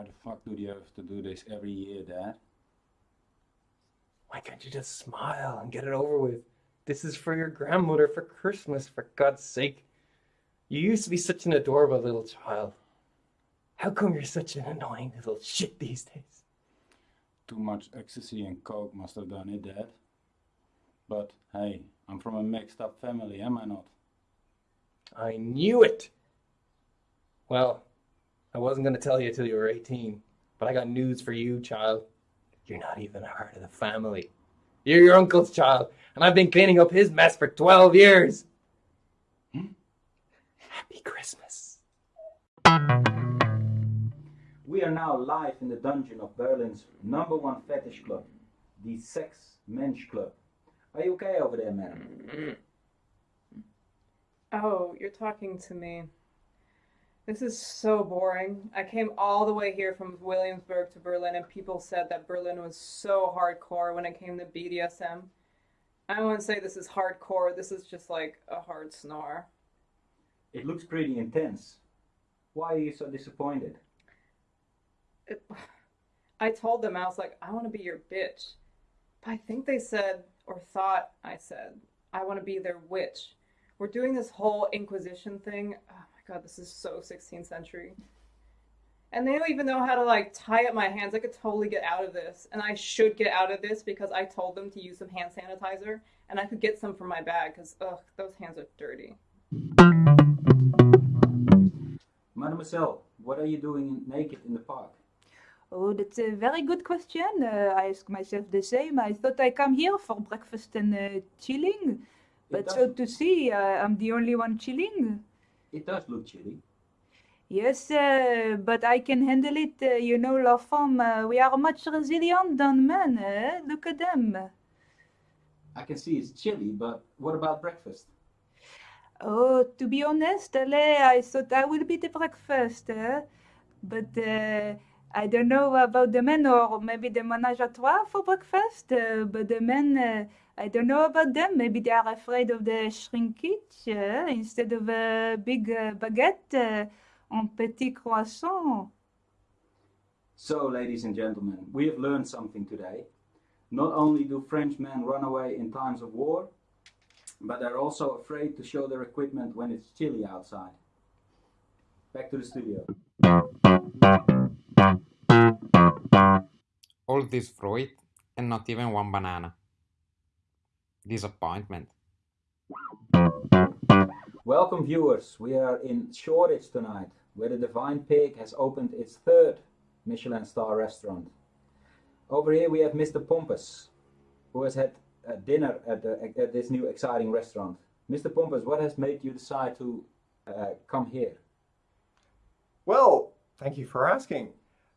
Why the fuck do you have to do this every year, Dad? Why can't you just smile and get it over with? This is for your grandmother for Christmas, for God's sake. You used to be such an adorable little child. How come you're such an annoying little shit these days? Too much ecstasy and coke must have done it, Dad. But hey, I'm from a mixed up family, am I not? I knew it! Well, I wasn't going to tell you till you were 18, but I got news for you, child. You're not even a part of the family. You're your uncle's child, and I've been cleaning up his mess for 12 years. Hmm? Happy Christmas. We are now live in the dungeon of Berlin's number one fetish club, the Sex Mensch Club. Are you okay over there, madam? Oh, you're talking to me. This is so boring. I came all the way here from Williamsburg to Berlin, and people said that Berlin was so hardcore when it came to BDSM. I wouldn't say this is hardcore, this is just like a hard snore. It looks pretty intense. Why are you so disappointed? It, I told them, I was like, I want to be your bitch. But I think they said, or thought I said, I want to be their witch. We're doing this whole Inquisition thing. My god, this is so 16th century. And they don't even know how to like tie up my hands. I could totally get out of this. And I should get out of this because I told them to use some hand sanitizer and I could get some from my bag because, ugh, those hands are dirty. Mademoiselle, what are you doing naked in the park? Oh, that's a very good question. Uh, I ask myself the same. I thought I come here for breakfast and uh, chilling. But so to see, uh, I'm the only one chilling. It does look chilly. Yes, uh, but I can handle it. Uh, you know, la femme, uh, we are much resilient than men. Eh? Look at them. I can see it's chilly, but what about breakfast? Oh, to be honest, Ale, I thought I would be the breakfast. Eh? But uh, I don't know about the men or maybe the menage a trois for breakfast. Uh, but the men, uh, I don't know about them. Maybe they are afraid of the shrinkage uh, instead of a big uh, baguette uh, en petit croissant. So, ladies and gentlemen, we have learned something today. Not only do French men run away in times of war, but they're also afraid to show their equipment when it's chilly outside. Back to the studio. All this fruit and not even one banana. Disappointment. Welcome viewers, we are in Shoreditch tonight, where the Divine Pig has opened its third Michelin star restaurant. Over here we have Mr. Pompous, who has had a dinner at, the, at this new exciting restaurant. Mr. Pompous, what has made you decide to uh, come here? Well, thank you for asking.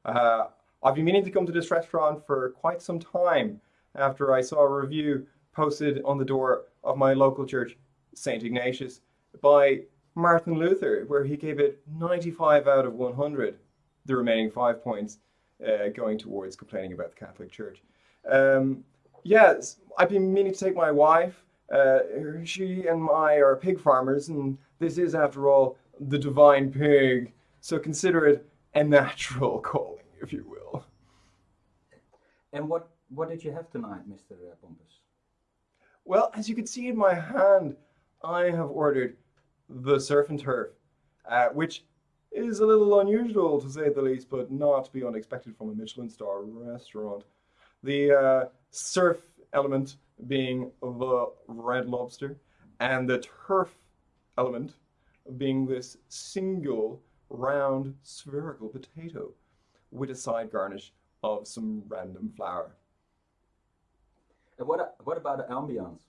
Uh, I've been meaning to come to this restaurant for quite some time after I saw a review posted on the door of my local church, St. Ignatius, by Martin Luther, where he gave it 95 out of 100, the remaining five points uh, going towards complaining about the Catholic Church. Um, yes, I've been meaning to take my wife. Uh, she and I are pig farmers, and this is, after all, the divine pig. So consider it a natural calling, if you will. And what, what did you have tonight, Mr. Pompous? Well, as you can see in my hand, I have ordered the surf and turf, uh, which is a little unusual to say the least, but not to be unexpected from a Michelin star restaurant. The uh, surf element being the red lobster, and the turf element being this single round spherical potato with a side garnish of some random flour. And what, what about the ambience?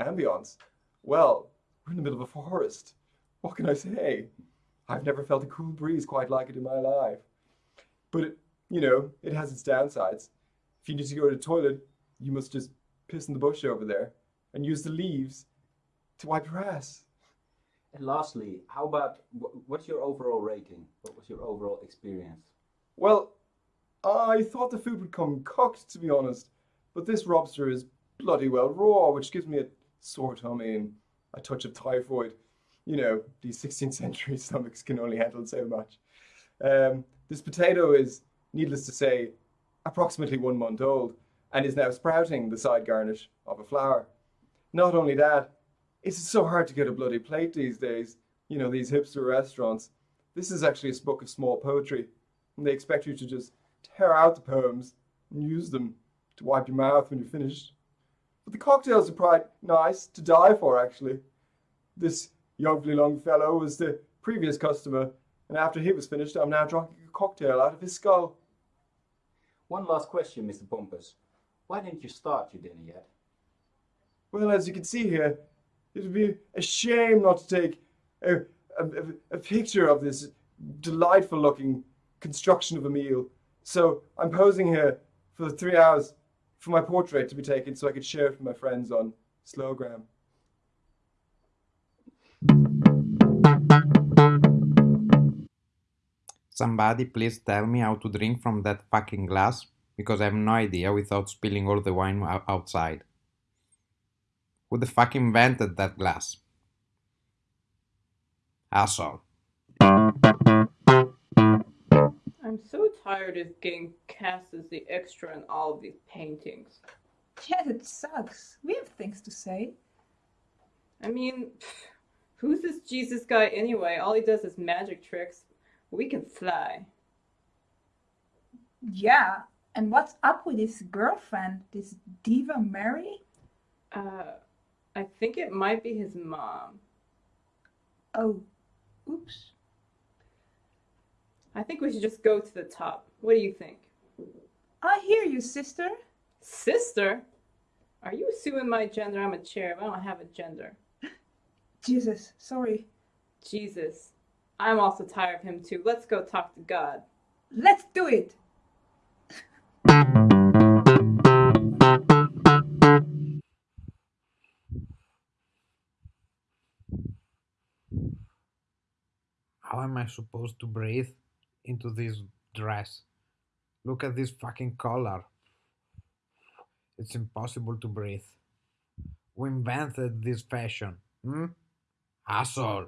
Ambience? Well, we're in the middle of a forest. What can I say? I've never felt a cool breeze quite like it in my life. But, it, you know, it has its downsides. If you need to go to the toilet, you must just piss in the bush over there and use the leaves to wipe your ass. And lastly, how about what's your overall rating? What was your overall experience? Well, I thought the food would come cooked, to be honest, but this lobster is bloody well raw, which gives me a sore tummy and a touch of typhoid. You know, these 16th century stomachs can only handle so much. Um, This potato is, needless to say, approximately one month old and is now sprouting the side garnish of a flower. Not only that, it's so hard to get a bloody plate these days. You know, these hipster restaurants. This is actually a book of small poetry, and they expect you to just tear out the poems and use them to wipe your mouth when you're finished. But the cocktails are quite nice to die for, actually. This young young fellow was the previous customer, and after he was finished, I'm now drinking a cocktail out of his skull. One last question, Mr. Pompous. Why didn't you start your dinner yet? Well, as you can see here, it would be a shame not to take a, a, a picture of this delightful looking construction of a meal. So I'm posing here for three hours for my portrait to be taken so I could share it with my friends on Slowgram. Somebody please tell me how to drink from that fucking glass, because I have no idea without spilling all the wine outside. Who the fuck invented that glass? Asshole. I'm so tired of getting cast as the extra in all of these paintings. Yeah, it sucks. We have things to say. I mean, who's this Jesus guy anyway? All he does is magic tricks. We can fly. Yeah, and what's up with his girlfriend, this Diva Mary? Uh, I think it might be his mom. Oh, oops. I think we should just go to the top. What do you think? I hear you, sister. Sister? Are you assuming my gender? I'm a cherub. I don't have a gender. Jesus, sorry. Jesus. I'm also tired of him too. Let's go talk to God. Let's do it. How am I supposed to breathe into this dress? Look at this fucking collar. It's impossible to breathe. We invented this fashion? Hmm? Asshole.